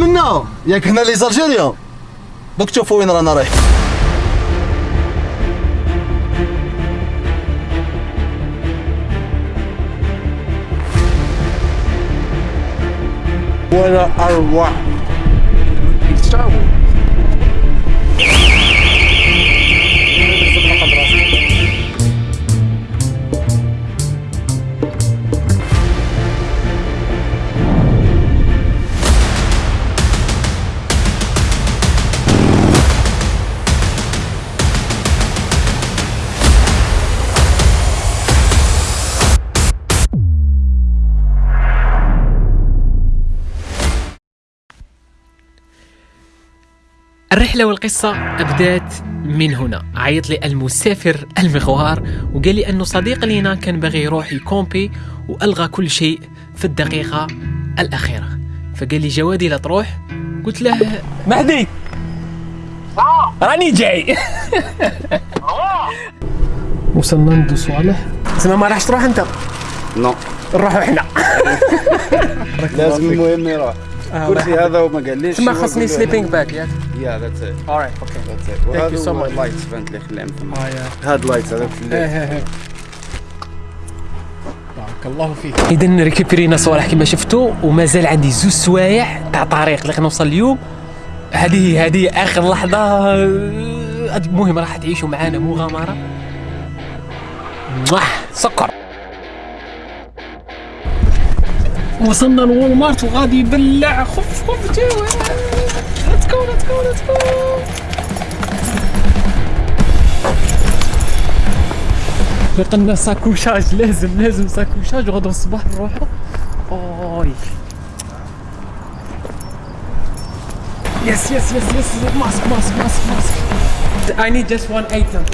منا ياك هنا لي زالجيريا دوك تشوفوا وين رانا رايح ولا أروع. Star الرحلة والقصة أبدات من هنا. عيط لي المسافر المغوار وقال لي أنه صديق لينا كان باغي يروح يكومبي وألغى كل شيء في الدقيقة الأخيرة. فقال لي جوادي لا تروح؟ قلت له مهدي. راني جاي. وصلنا ندو صالح. اسمع ما راحش تروح أنت؟ نو. نروحوا إحنا. لازم المهم يروح. الكرسي هذا وما قاليش. تما خاصني سليبينج باك ياك يا ذاتس ات alright أوكي ذاتس ات you وهذا so هو much. اللايتس فهمت لي خليهم ثم آه هاد لايتس هذاك في الليل. بارك الله فيك. اذا ريكيبرينا صوالح كما شفتوا ومازال عندي زوج سوايع تاع طريق اللي نوصل اليوم. هذه هذه آخر لحظة. المهم راح تعيشوا معانا مغامرة. سكر. وصلنا لوول مارت وغادي يبلع خف خف جوا ليتس جو ليتس جو ليتس جو لقنا ساكوشاج لازم لازم ساكوشاج وغدا الصباح نروحوا أوي يس يس يس يس ماسك ماسك ماسك ماسك I need just one item.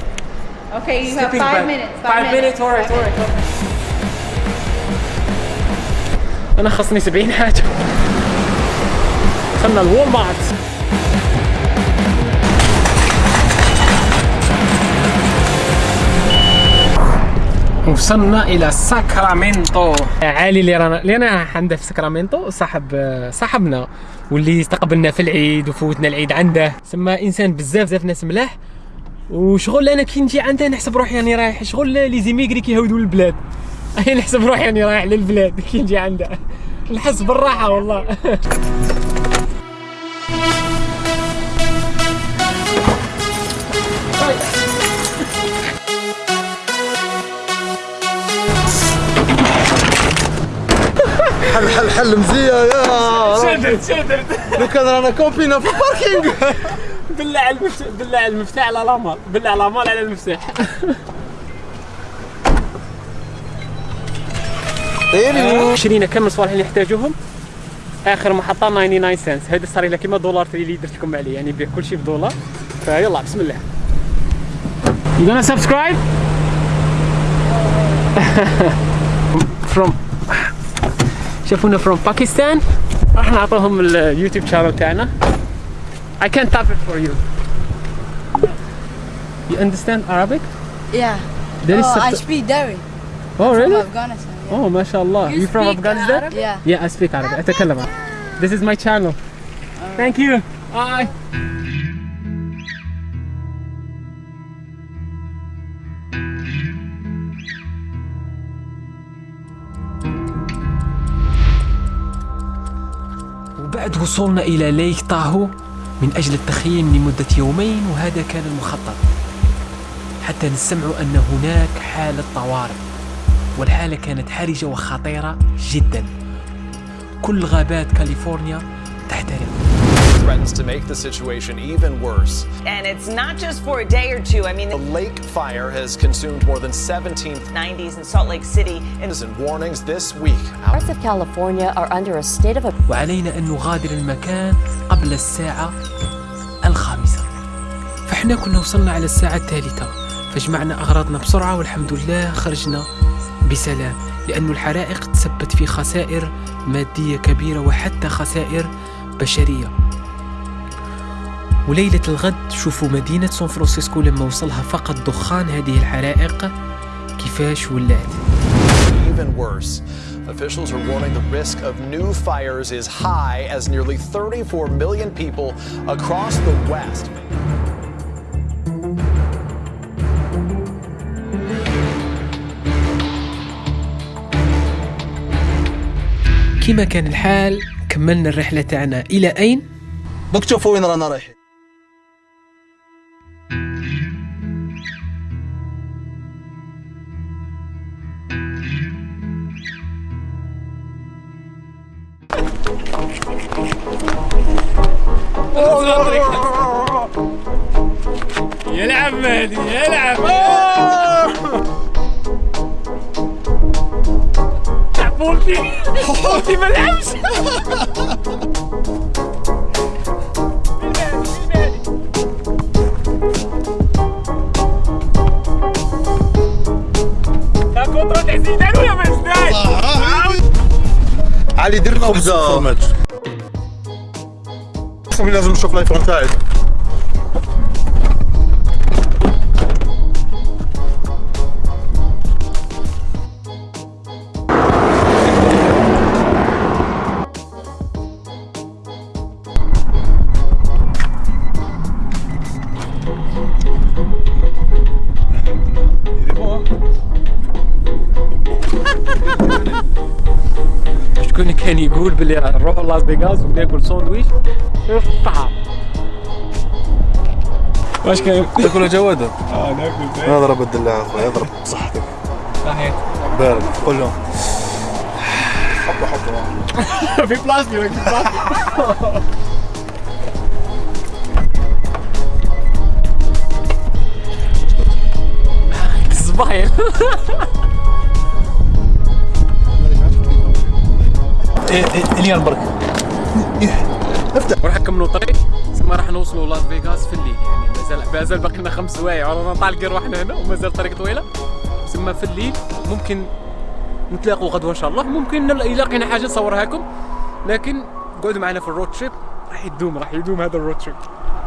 Okay, you have Sleeping five bag. minutes. Five minutes, alright, alright. أنا خصني 70 حاجة. دخلنا ال Walmart. وصلنا إلى ساكرامنتو. علي اللي رانا اللي أنا عنده في ساكرامنتو صاحب صاحبنا واللي استقبلنا في العيد وفوتنا العيد عنده. سما إنسان بزاف بزاف ناس ملاح. وشغل أنا كي نجي عنده نحسب روحي راني رايح. شغل les émigrés كيهودوا للبلاد اي نحسب روحي راني رايح للبلاد كي نجي عنده نحس بالراحة والله. حل حل حل مزيان يا شدت شدت. لو كان رانا كومبينا في الباركينغ. بالله على المفتاح بالله على المفتاح على الامال بالله على الامال على المفتاح. شرينا كم الصوالح اللي نحتاجوهم آخر محطة 99 سنت هذا صار لي كيما دولار اللي درت لكم عليه يعني نبيع كل شيء بدولار. فيلا بسم الله. You gonna subscribe? from شافونا from Pakistan. راح نعطوهم اليوتيوب شانل تاعنا. I can type it for you. You understand Arabic? Yeah. There is Oh, I speak Dari. Oh from really? Afghanistan. Yeah. Oh ما شاء الله You from Afghanistan? Arabic? Yeah. Yeah, I speak Arabic. أتكلم عربي. This is my channel. Thank you. Bye. وبعد وصولنا إلى ليك طاهو من أجل التخييم لمدة يومين وهذا كان المخطط حتى نسمع أن هناك حالة طوارئ والحالة كانت حرجة وخطيرة جدا كل غابات كاليفورنيا تحترق threatens to make the situation even worse. And it's not just for a day or two. I mean, The lake fire has consumed more than 17 90s in Salt Lake City. And and warnings this week. Parts of California are under a state of وعلينا أن نغادر المكان قبل الساعة الخامسة فإحنا كنا وصلنا على الساعة الثالثة فجمعنا أغراضنا بسرعة والحمد لله خرجنا بسلام لأن الحرائق تسبت في خسائر مادية كبيرة وحتى خسائر بشرية وليلة الغد شوفوا مدينة سان فرانسيسكو لما وصلها فقط دخان هذه الحرائق كيفاش ولات Even worse. Officials are warning the risk of new fires is high as nearly 34 million people across the West. كما كان الحال كملنا الرحلة تاعنا. إلى أين؟ دوك تشوفوا وين رانا رايحين. يلعب مهدي يلعب بولتي بولتي ما لعبش لا كونترول تاع زيدان ولا ما شكون كان يقول بلي نروحوا لاس فيغاس وناكل ساندويش. في الطعام واش كان؟ تاكل جواده آه ناكل اضرب الدلاع اخويا اضرب صحتك. صحيح بارد. قول لهم. حطوا حطوا. في بلاصتي في بلاصتي اليان برك. وراح نكملوا الطريق ثم راح نوصلوا لاس فيغاس في الليل يعني. مازال مازال باقي لنا خمس سوايع ورانا طالقين روحنا هنا ومازال طريق طويلة. ثم في الليل ممكن نتلاقوا غدوة إن شاء الله. ممكن إذا لقينا حاجة نصورها لكم لكن قعدوا معنا في ال road trip راح يدوم راح يدوم هذا ال road trip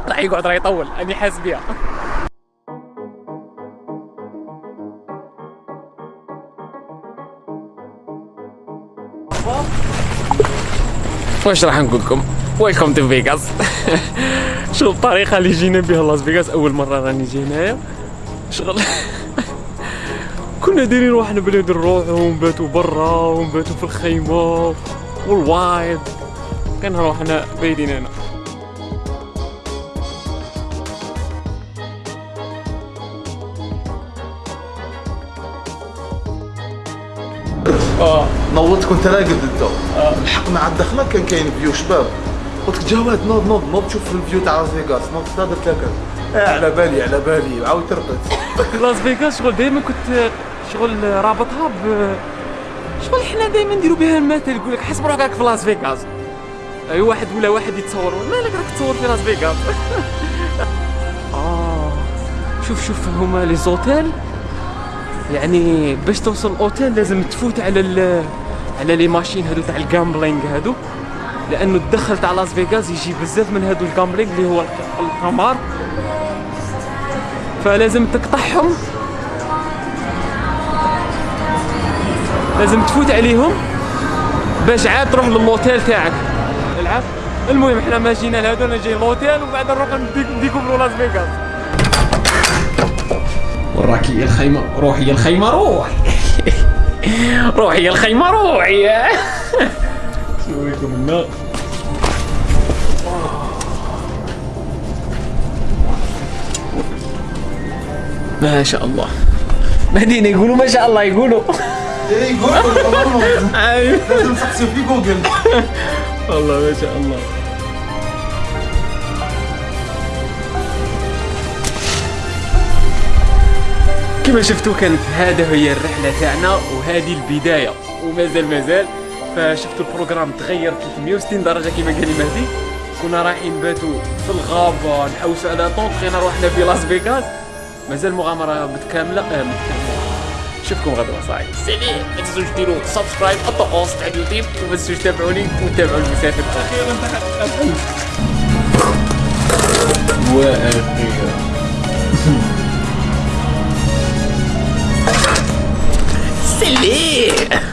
راح يقعد راح يطول. اني حاسس بها واش راح نقول لكم؟ Welcome to Vegas شغل الطريقة اللي جينا بها لاس فيغاس أول مرة راني جي هنايا شغل. كنا دايرين روحنا بلي نروحوا ونباتوا برا ونباتوا في الخيمة. والوايد كان روحنا بايتين هنا نوضت كنت راقد أنت. لحقنا على الدخله كان كاين vue شباب. قلت لك جواد نوض نوض نوض شوف ال vue تاع لاس فيغاس نوض تهدر تاكل آه على بالي على بالي. عاود ترقد لاس فيغاس شغل دائما كنت شغل رابطها ب شغل حنا دائما نديروا بها المثل. يقول لك حسب روحك في لاس فيغاس أي واحد ولا واحد يتصور. مالك راك تصور في لاس فيغاس آه. شوف شوف هما les hôtels. يعني باش توصل الاوتيل لازم تفوت على على les machines هادو تاع ال gambling هادو. لأنه الدخل تاع لاس فيغاس يجي بزاف من هادو ال gambling اللي هو القمار. فلازم تقطعهم. لازم تفوت عليهم. باش عاد تروح ل l'hôtel تاعك. العب المهم إحنا ما جينا لهذا أنا جاي l'hôtel وبعد نروح نديك نديكم لاس فيغاس وراكي يا الخيمة روحي يا الخيمة روحي روحي يا الخيمة روحي نوريكم النار. ما شاء الله. مهدينا يقولوا ما شاء الله يقولوا. اي قول أيوه. لازم تسقسي في جوجل. والله ما شاء الله. كما شفتوا كانت هذا هي الرحلة تاعنا وهذه البداية ومازال مازال. فشفتوا ال programme تغير 360 درجة كما قال مهدي. كنا رايحين نباتوا في الغابة نحوسوا على tente لقينا روحنا في لاس فيغاس. مازال مغامرة متكاملة آه متكاملة. نشوفكم غدا صاحبي. سلام ما تنسوش ديروا subscribe الطقوس تاع اليوتيوب. وما تنسوش تتابعوني وتابعوا المسافر. أخيرا وأخيرا سلام